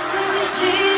see me, she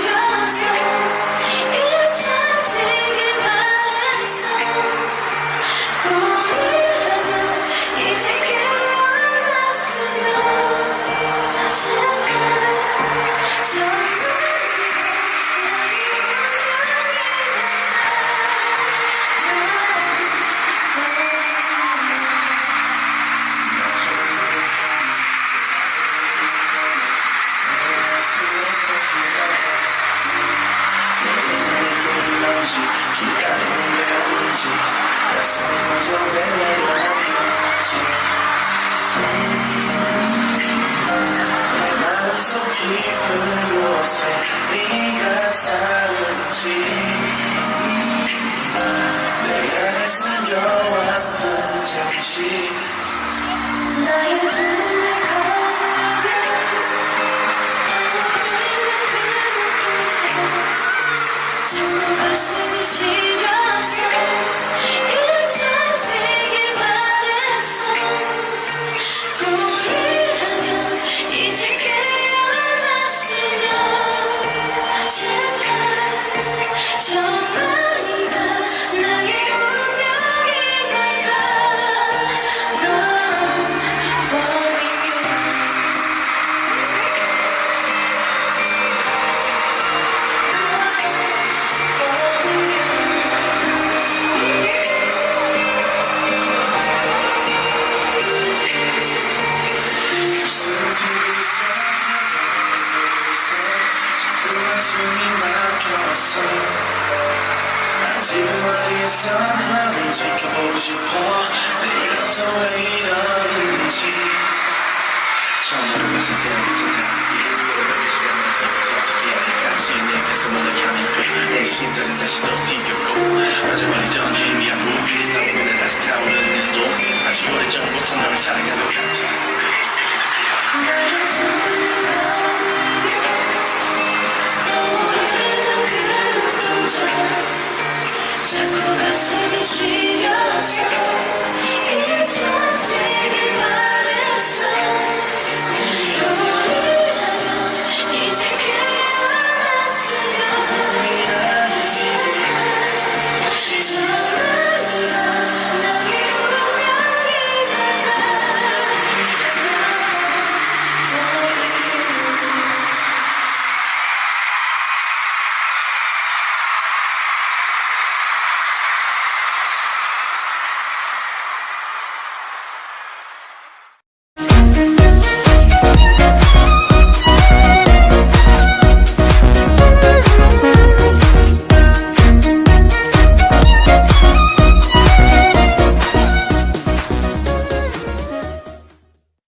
속 깊은 곳에 네가 사는 지 내 안에 숨겨왔던 잠시 나의 눈을 감으면 자꾸 가슴이 시 숨이 막혔어. 아직은 멀리서 나를 지켜보고 싶어. 내가 또 왜 이러는지. 처음 봤을 때부터 다 이해를 시간을 또 어떻게 당신이 내 가슴을 향해 내 심장은 다시 또 뛰었고. 마지막이 던